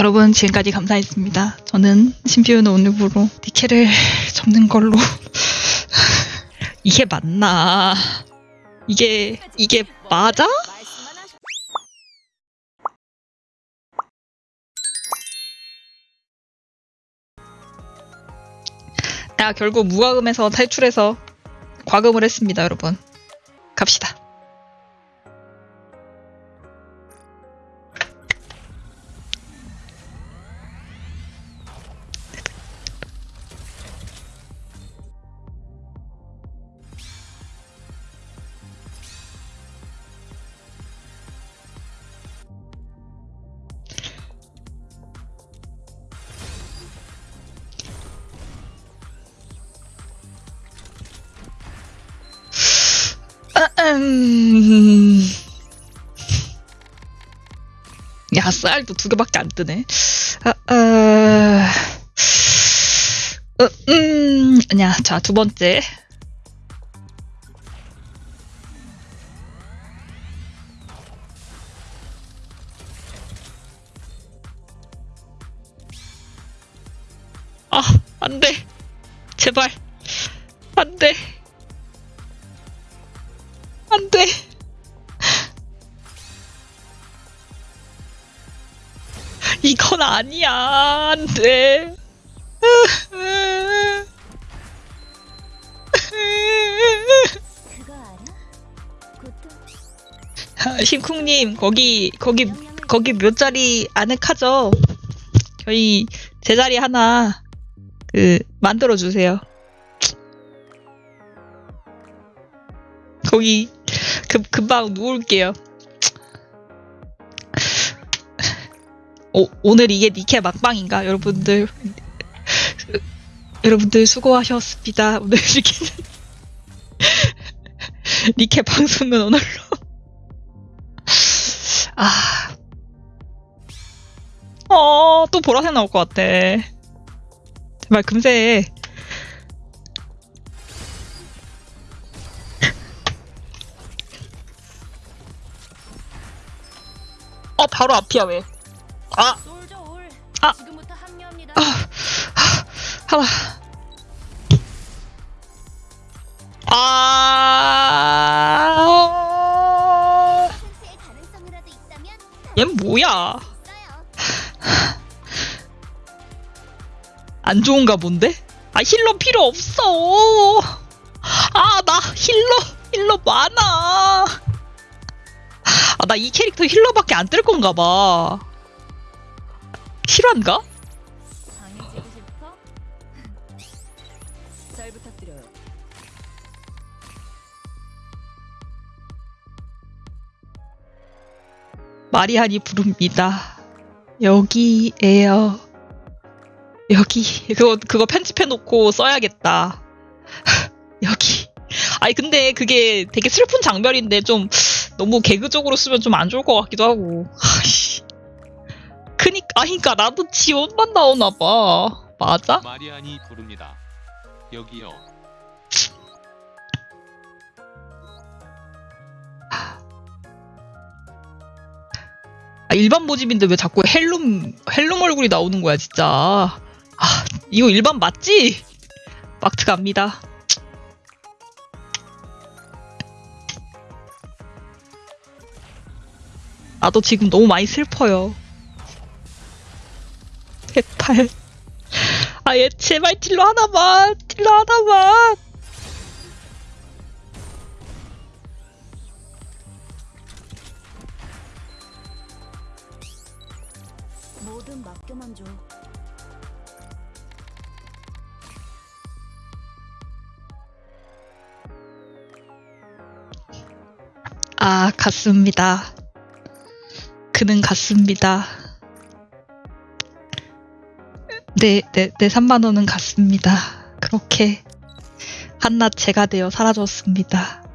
여러분 지금까지 감사했습니다. 저는 신비우는 오늘부로 니케를 접는 걸로 이게 맞나? 이게 이게 맞아? 나 결국 무과금에서 탈출해서 과금을 했습니다, 여러분. 갑시다. 음... 야, 쌀도 두 개밖에 안 뜨네. 아, 어... 어, 음, 아니야. 자, 두 번째. 아, 안 돼. 제발. 안 돼. 안 돼. 이건 아니야. 안 돼. 심쿵님, 거기, 거기, 거기 몇 자리 아늑하죠? 저희 제자리 하나, 그, 만들어 주세요. 거기, 금, 금방 누울게요. 오, 오늘 이게 니케 막방인가? 여러분들. 여러분들 수고하셨습니다. 오늘 니케, 니케 방송은 오늘로. 아. 어, 또 보라색 나올 것 같아. 제발 금세. 어, 바로 앞이야, 왜. 아, 아. 아. 펜스의 가능성이라도 있다면 얜 뭐야? 안 좋은가 본데? 아, 힐러 필요 없어. 아, 나 힐러, 힐러 많아. 아, 나이 캐릭터 힐러밖에 안 뜰 건가 봐. 실화인가? 마리안이 부릅니다. 여기에요. 여기 그거 그거 편집해 놓고 써야겠다. 여기. 아니 근데 그게 되게 슬픈 장면인데 좀 너무 개그적으로 쓰면 좀 안 좋을 것 같기도 하고. 아씨. 그니까 아니까 나도 지원만 나오나 봐. 맞아? 마리안이 부릅니다. 여기요. 아, 일반 모집인데 왜 자꾸 헬룸 헬룸 얼굴이 나오는 거야 진짜. 아 이거 일반 맞지? 마트 갑니다. 나도 지금 너무 많이 슬퍼요. 제발. 아, 얘 제발 딜러 하나만. 딜러 하나만. 뭐든 맡겨만 줘. 아, 갔습니다. 그는 갔습니다. 네, 네, 네 3만 원은 갔습니다. 그렇게 한낱 제가 되어 사라졌습니다.